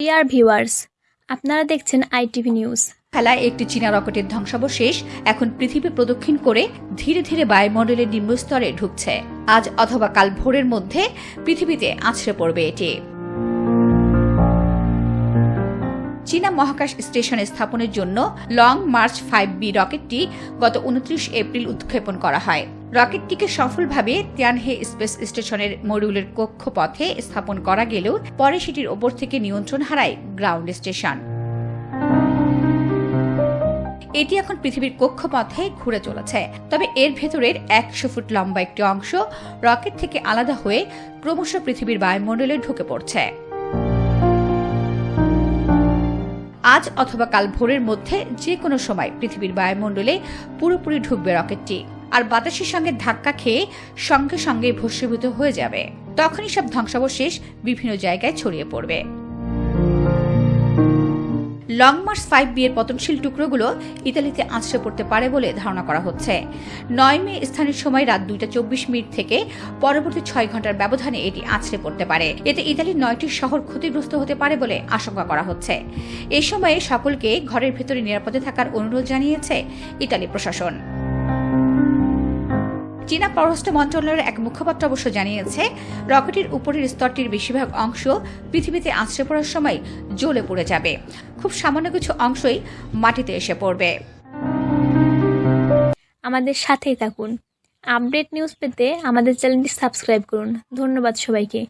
Dear viewers আপনারা দেখছেন ITV news খেলায় একটি চীনা রকেটের ধ্বংসাবশেষ এখন পৃথিবী প্রদক্ষিণ করে ধীরে ধীরে বায়ুমণ্ডলের নিম্নস্তরে ঢুকছে। আজ অথবা কাল ভোরের মধ্যে পৃথিবীতে আছড়ে পড়বে এটি। চীনা মহাকাশ স্টেশনে স্থাপনের জন্য লং মার্চ ফাইভ বি রকেটটি গত উনত্রিশ এপ্রিল উৎক্ষেপণ করা হয়। রকেটটিকে সফলভাবে তিয়ানহে স্পেস স্টেশনের মডিউলের কক্ষপথে স্থাপন করা গেলেও পরে সেটির ওপর থেকে নিয়ন্ত্রণ হারায় গ্রাউন্ড স্টেশন। এটি এখন পৃথিবীর কক্ষপথে ঘুরে চলেছে, তবে এর ভেতরের একশো ফুট লম্বা একটি অংশ রকেট থেকে আলাদা হয়ে ক্রমশ পৃথিবীর বায়ুমণ্ডলে ঢুকে পড়ছে। আজ অথবা কাল ভোরের মধ্যে যে কোনো সময় পৃথিবীর বায়ুমণ্ডলে পুরোপুরি ঢুকবে রকেটটি, আর বাতাসের সঙ্গে ধাক্কা খেয়ে সঙ্গে সঙ্গে ভস্মীভূত হয়ে যাবে। তখনই সব ধ্বংসাবশেষ বিভিন্ন জায়গায় ছড়িয়ে পড়বে। লং মার্চ ফাইভ বিয়ের পতনশীল টুকরোগুলো ইতালিতে আছড়ে পড়তে পারে বলে ধারণা করা হচ্ছে। নয় মে স্থানীয় সময় রাত দুইটা চব্বিশ মিনিট থেকে পরবর্তী ছয় ঘণ্টার ব্যবধানে এটি আছড়ে পড়তে পারে। এতে ইতালির নয়টি শহর ক্ষতিগ্রস্ত হতে পারে বলে আশঙ্কা করা হচ্ছে। এ সময়ে সকলকে ঘরের ভেতরে নিরাপদে থাকার অনুরোধ জানিয়েছে ইতালি প্রশাসন। চীনা পররাষ্ট্র মন্ত্রণালয়ের এক মুখপাত্র অবশ্য জানিয়েছে, রকেটের উপরের স্তরটির বেশিরভাগ অংশ পৃথিবীতে আছড়ে পড়ার সময় জ্বলে পড়ে যাবে। খুব সামান্য কিছু অংশই মাটিতে এসে পড়বে। আমাদের সাথেই থাকুন। আপডেট নিউজ পেতে আমাদের চ্যানেলটি সাবস্ক্রাইব করুন। ধন্যবাদ সবাইকে।